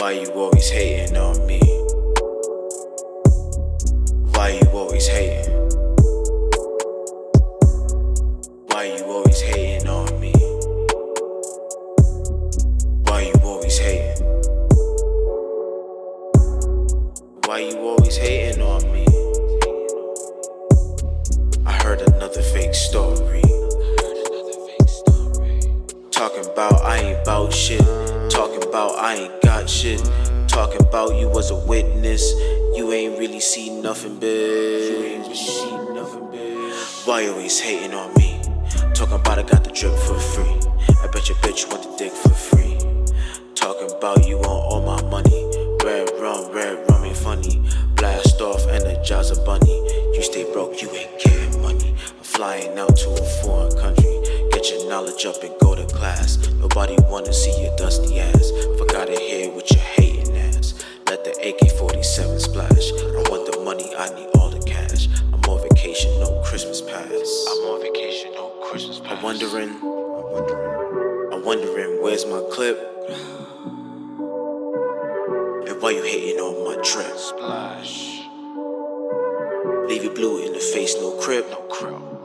Why you always hating on me? Why you always hating? Why you always hating on me? Why you always hating? Why you always hating on me? I heard another fake story. About I ain't bout shit. Talking about I ain't got shit. Talking about you was a witness. You ain't really see nothing, bitch. Why you always hating on me? Talking about I got the drip for free. I bet your bitch want the dick for free. Talking about you want all my money. Red rum, red rum ain't funny. Blast off, Energizer bunny. You stay broke, you ain't getting money. I'm flying out to a foreign country. Get your knowledge up and go class. Nobody wanna see your dusty ass. Fuck out of here with your hating ass. Let the AK 47 splash. I want the money, I need all the cash. I'm on vacation, no Christmas pass. I'm on vacation, no Christmas pass. I'm wondering, I'm wondering, I'm wondering where's my clip? And why you hating on my drip? Splash. Leave you blue in the face, no crib, no crib.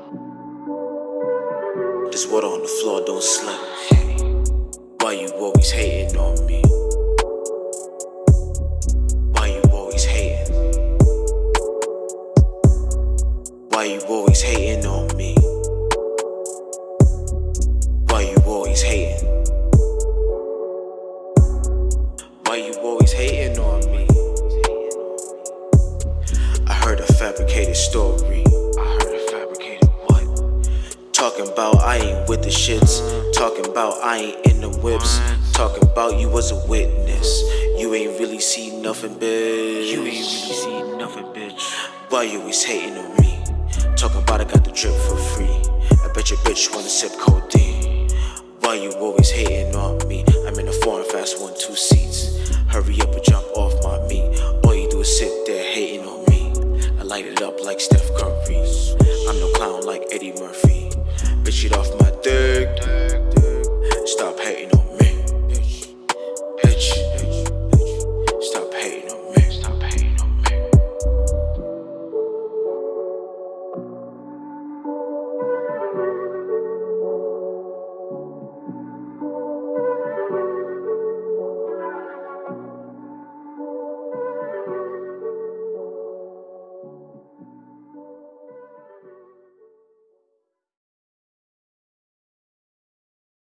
This water on the floor, don't slip. Why you always hating on me? Why you always hating? Why you always hating on me? Why you always hating? Why you always hating on me? I heard a fabricated story. Talking about I ain't with the shits. Talking about I ain't in the whips. Talking about you was a witness. You ain't really see nothing, bitch. You ain't really see nothing, bitch. Why you always hating on me? Talking about I got the drip for free. I bet your bitch wanna sip codeine. Why you always hating on me? I'm in a foreign fast one, two seats. Hurry up and jump off my meat. All you do is sit there hating on me. I light it up like Steph Curry shit off my dick.